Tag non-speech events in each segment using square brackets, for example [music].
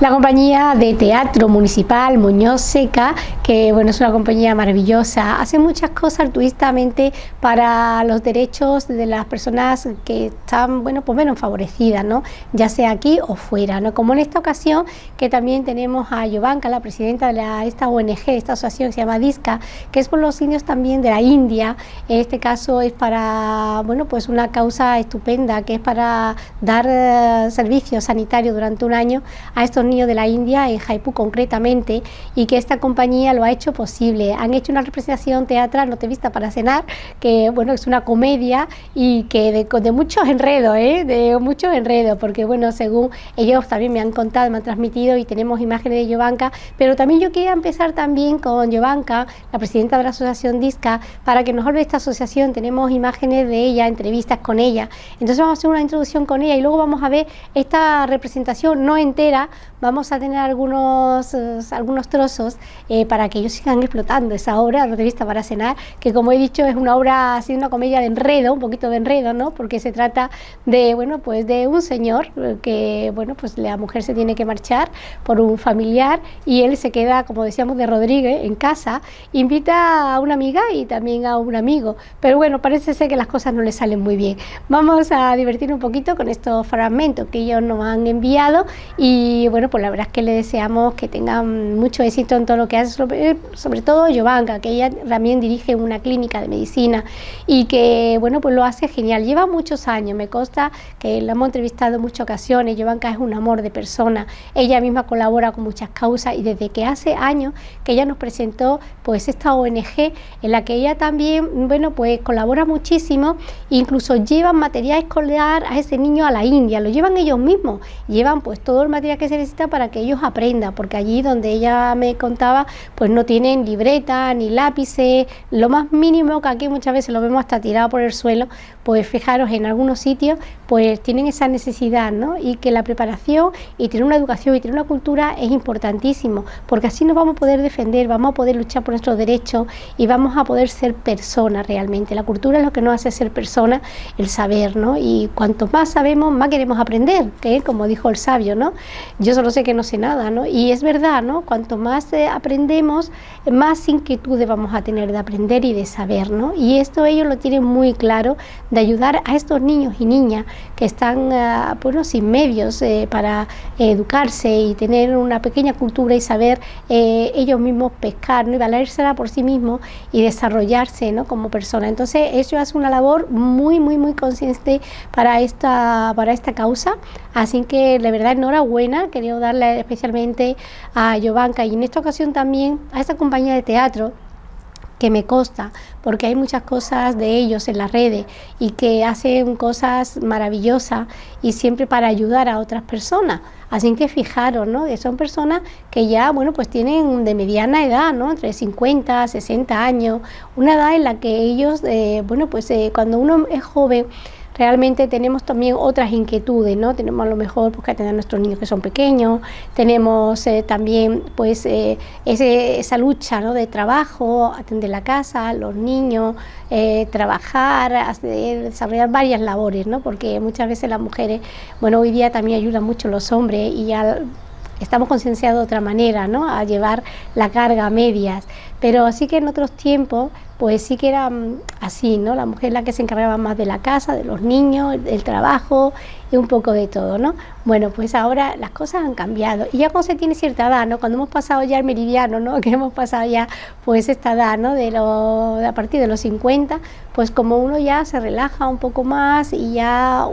La compañía de teatro municipal Muñoz Seca, que bueno, es una compañía maravillosa, hace muchas cosas altruistamente para los derechos de las personas que están, bueno, pues menos favorecidas, ¿no? Ya sea aquí o fuera, ¿no? Como en esta ocasión que también tenemos a Yovanka, la presidenta de esta ONG, esta asociación que se llama DISCA, que es por los indios también de la India. En este caso es para, bueno, pues una causa estupenda, que es para dar eh, servicios sanitarios durante un año a estos niños de la India, en Jaipur concretamente, y que esta compañía lo ha hecho posible. Han hecho una representación teatral, no te vista para cenar, que bueno, es una comedia y que de, muchos enredos, ¿eh? de muchos enredos, porque bueno, según ellos también me han contado, me han transmitido y tenemos imágenes de Yovanka, pero también yo quería empezar también con Yovanka, la presidenta de la asociación DISCA, para que nos hable esta asociación, tenemos imágenes de ella, entrevistas con ella, entonces vamos a hacer una introducción con ella y luego vamos a ver esta representación no entera, vamos a tener algunos, eh, algunos trozos eh, para que ellos sigan explotando esa obra, revista para cenar, que como he dicho es una obra, sido una comedia de enredo, un poquito de enredo, ¿no? porque se trata de, bueno, pues de un señor eh, que, bueno, pues la mujer se tiene que marchar por un familiar y él se queda, como decíamos, de Rodríguez en casa, invita a una amiga y también a un amigo, pero bueno, parece ser que las cosas no le salen muy bien. Vamos a divertir un poquito con estos fragmentos que ellos nos han enviado y bueno, pues la verdad es que le deseamos que tengan mucho éxito en todo lo que hace, sobre, todo Giovanka, que ella también dirige una clínica de medicina y que, bueno, pues lo hace genial. Lleva muchos años, me consta que la hemos entrevistado en muchas ocasiones, Giovanka es un amor de persona, ella misma colabora con muchas causas y desde que hace años que ella nos presentó pues esta ONG en la que ella también, bueno, pues colabora muchísimo, incluso llevan material escolar a ese niño a la India, lo llevan ellos mismos, llevan pues todo el material que se para que ellos aprendan, porque allí donde ella me contaba, pues no tienen libreta ni lápices, lo más mínimo que aquí muchas veces lo vemos hasta tirado por el suelo, pues fijaros en algunos sitios, pues tienen esa necesidad, ¿no? Y que la preparación y tener una educación y tener una cultura es importantísimo, porque así nos vamos a poder defender, vamos a poder luchar por nuestros derechos y vamos a poder ser personas realmente. La cultura es lo que nos hace ser personas, el saber, ¿no? Y cuanto más sabemos, más queremos aprender, que como dijo el sabio, ¿no? Yo solo sé que no sé nada, ¿no? Y es verdad, ¿no? Cuanto más eh, aprendemos, más inquietudes vamos a tener de aprender y de saber, ¿no? Y esto ellos lo tienen muy claro, de ayudar a estos niños y niñas que están, bueno, sin medios eh, para educarse y tener una pequeña cultura y saber eh, ellos mismos pescar, ¿no? Y valérsela por sí mismos y desarrollarse, ¿no? Como persona. Entonces, ellos hacen una labor muy, muy, muy consciente para esta, para esta causa. Así que, de verdad, enhorabuena, quería darle especialmente a Yovanka y en esta ocasión también a esta compañía de teatro que me consta, porque hay muchas cosas de ellos en las redes y que hacen cosas maravillosas y siempre para ayudar a otras personas. Así que fijaros, ¿no? Son personas que ya, bueno, pues tienen de mediana edad, ¿no? Entre 50, 60 años, una edad en la que ellos, eh, bueno, pues eh, cuando uno es joven, realmente tenemos también otras inquietudes, ¿no? Tenemos a lo mejor pues, que atender a nuestros niños que son pequeños, tenemos eh, también pues eh, esa lucha ¿no? de trabajo, atender la casa, los niños, eh, trabajar, desarrollar varias labores, ¿no? Porque muchas veces las mujeres, bueno, hoy día también ayudan mucho los hombres y ya estamos concienciados de otra manera, ¿no? A llevar la carga a medias. Pero sí que en otros tiempos, pues sí que era mm, así, ¿no? La mujer la que se encargaba más de la casa, de los niños, del trabajo y un poco de todo, ¿no? Bueno, pues ahora las cosas han cambiado. Y ya cuando se tiene cierta edad, ¿no? Cuando hemos pasado ya el meridiano, ¿no? [laughs] Que hemos pasado ya, pues esta edad, ¿no? De, lo, a partir de los 50, pues como uno ya se relaja un poco más y ya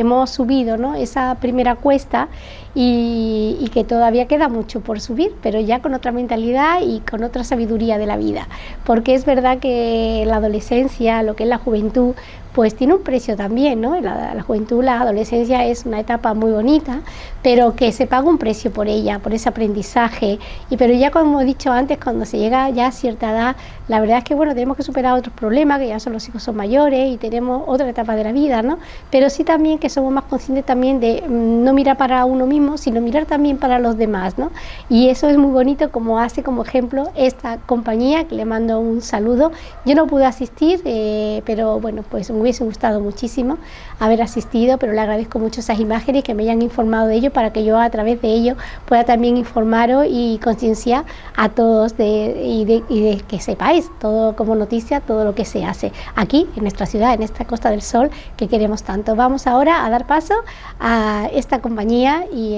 hemos subido ¿no? esa primera cuesta y, que todavía queda mucho por subir, pero ya con otra mentalidad y con otra sabiduría de la vida. Porque es verdad que la adolescencia, lo que es la juventud, pues tiene un precio también, ¿no? La, la, juventud, la adolescencia es una etapa muy bonita, pero que se paga un precio por ella, por ese aprendizaje. Y pero ya como he dicho antes, cuando se llega ya a cierta edad, la verdad es que bueno, tenemos que superar otros problemas, que ya son los hijos son mayores y tenemos otra etapa de la vida, ¿no? Pero sí también que somos más conscientes también de mm, no mirar para uno mismo, sino mirar también para los demás, ¿no? Y eso es muy bonito como hace como ejemplo esta compañía, que le mando un saludo. Yo no pude asistir, eh, pero bueno, pues me hubiese gustado muchísimo haber asistido, pero le agradezco mucho esas imágenes que me hayan informado de ello para que yo a través de ello pueda también informaros y concienciar a todos de, y, de, y de que sepáis todo como noticia, todo lo que se hace aquí en nuestra ciudad, en esta Costa del Sol que queremos tanto. Vamos ahora a dar paso a esta compañía y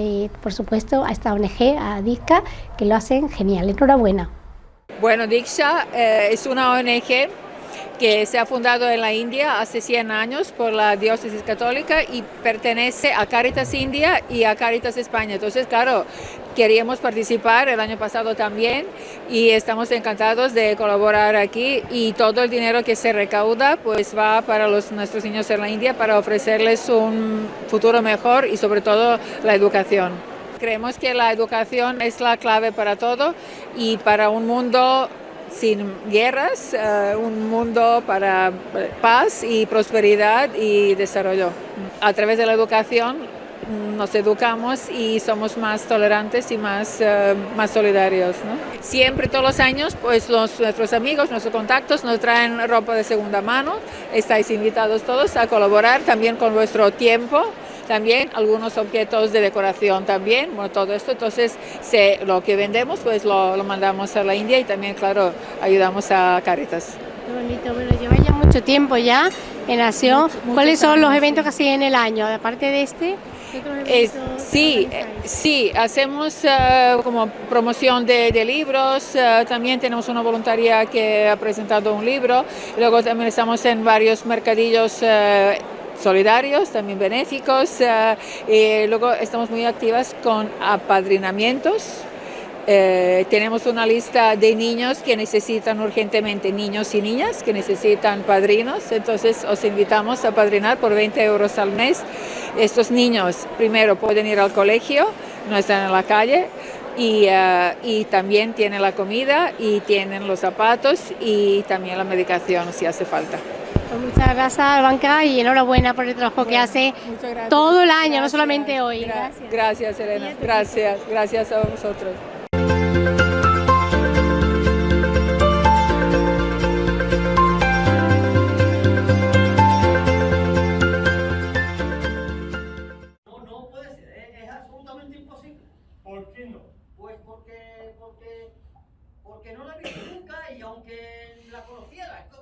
por supuesto a esta ONG, a DISCA, que lo hacen genial. Enhorabuena. Bueno, Diksha eh, es una ONG que se ha fundado en la India hace 100 años por la diócesis católica y pertenece a Caritas India y a Caritas España. Entonces, claro, queríamos participar el año pasado también y estamos encantados de colaborar aquí y todo el dinero que se recauda pues va para nuestros niños en la India para ofrecerles un futuro mejor y sobre todo la educación. Creemos que la educación es la clave para todo y para un mundo sin guerras, uh, un mundo para paz y prosperidad y desarrollo. A través de la educación nos educamos y somos más tolerantes y más, uh, más solidarios. ¿no? Siempre, todos los años, pues los, nuestros amigos, nuestros contactos nos traen ropa de segunda mano. Estáis invitados todos a colaborar también con vuestro tiempo también algunos objetos de decoración también, bueno, todo esto, entonces se, lo que vendemos pues lo, lo, mandamos a la India y también, claro, ayudamos a Caritas. Qué bonito, bueno, lleva ya mucho tiempo ya en Acción. Mucho, ¿Cuáles son los eventos que hacen en el año, aparte de este? Eh, sí, sí, hacemos uh, como promoción de, de libros, uh, también tenemos una voluntaria que ha presentado un libro, luego también estamos en varios mercadillos uh, solidarios, también benéficos. Eh, luego estamos muy activas con apadrinamientos. Eh, tenemos una lista de niños que necesitan urgentemente, niños y niñas que necesitan padrinos, entonces os invitamos a padrinar por 20 euros al mes. Estos niños primero pueden ir al colegio, no están en la calle, y, uh, y, también tienen la comida y tienen los zapatos y también la medicación si hace falta. Pues muchas gracias, Banca, y enhorabuena por el trabajo bueno, que hace todo el año, gracias, no solamente hoy. Gracias, gracias Elena. Gracias, gracias a vosotros. No, no puede ser, es, es absolutamente imposible. ¿Por qué no? Pues porque, porque, porque no la he visto nunca y aunque la conociera, ¿cómo le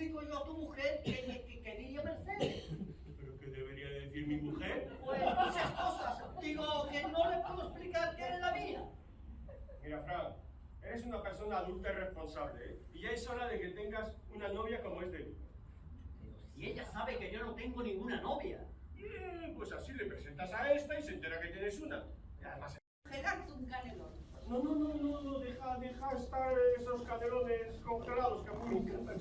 explico yo a tu mujer que, que, que quería Mercedes? ¿Pero qué debería decir mi mujer? Pues muchas cosas. Digo que no le puedo explicar qué es la mía. Mira, Fran, eres una persona adulta y responsable, ¿eh? Y ya es hora de que tengas una novia como es de Pero si ella sabe que yo no tengo ninguna novia. Bien, pues así le presentas a esta y se entera que tienes una. Y además... Pegarte un canelón. No, no, no, no, no, deja, deja estar esos canelones congelados que a mí me encantan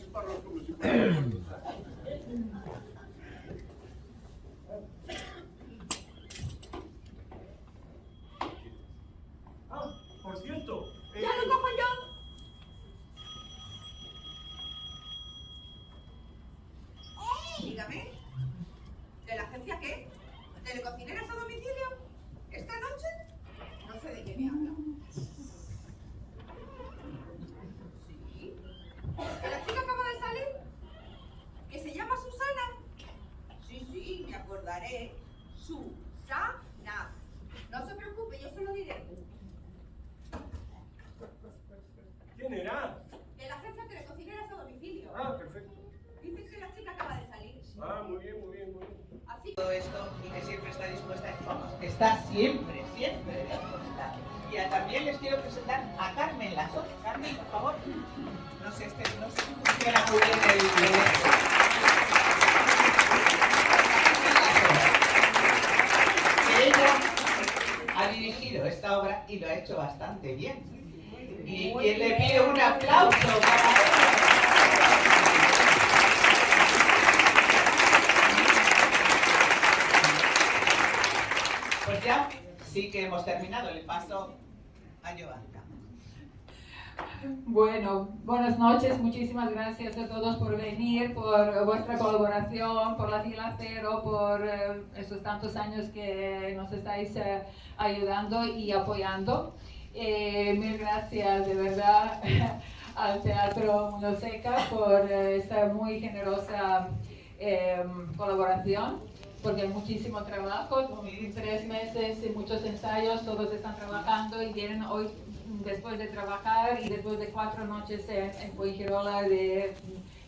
ha dirigido esta obra y lo ha hecho bastante bien. Y quien le pide un aplauso para. Pues ya sí que hemos terminado el paso a Giovanna. Bueno, buenas noches, muchísimas gracias a todos por venir, por vuestra colaboración, por la fila cero, por eh, esos tantos años que nos estáis eh, ayudando y apoyando. Eh, mil gracias de verdad [laughs] al Teatro Mundo Seca por esta muy generosa colaboración porque hay muchísimo trabajo, tres meses y muchos ensayos, todos están trabajando y vienen hoy después de trabajar y después de cuatro noches en, en de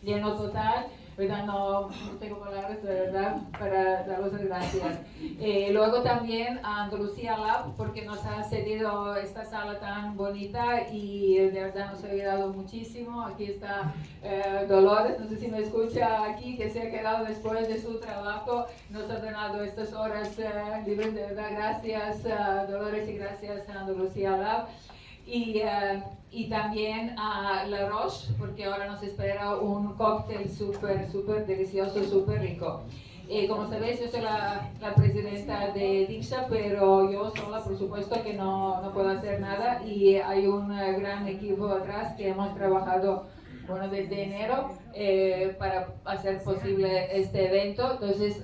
lleno total, ¿verdad? No, tengo palabras verdad para daros las gracias. Eh, luego también a Andalucía Lab porque nos ha cedido esta sala tan bonita y de verdad nos ha ayudado muchísimo. Aquí está eh, Dolores, no sé si me escucha aquí, que se ha quedado después de su trabajo, nos ha donado estas horas eh, libres, de verdad gracias Dolores y gracias a Andalucía Lab y, eh, y también a La Roche, porque ahora nos espera un cóctel súper, súper delicioso, súper rico. Eh, como sabéis, yo soy la, la, presidenta de Dixa, pero yo sola, por supuesto, que no, no puedo hacer nada y hay un gran equipo atrás que hemos trabajado bueno, desde enero eh, para hacer posible este evento. Entonces,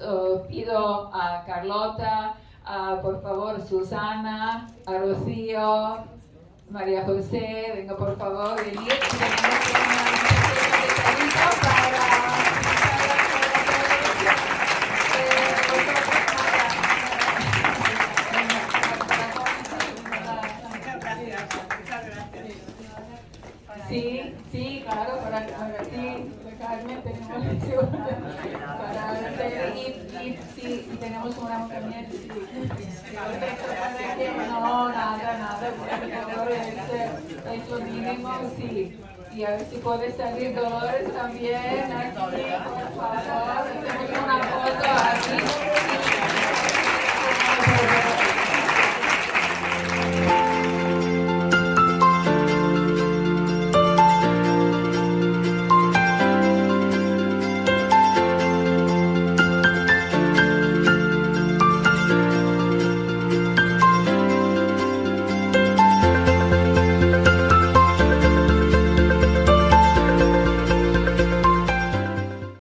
pido a Carlota, a, por favor, Susana, a Rocío, María José, venga por favor, venir. Sí, sí, claro, para, para ti, Carmen, tenemos hacer y, y, y tenemos una también, sí. No, nada, nada, porque es lo mínimo, sí. Y a ver si puede salir Dolores también aquí, por favor, hacemos una foto aquí.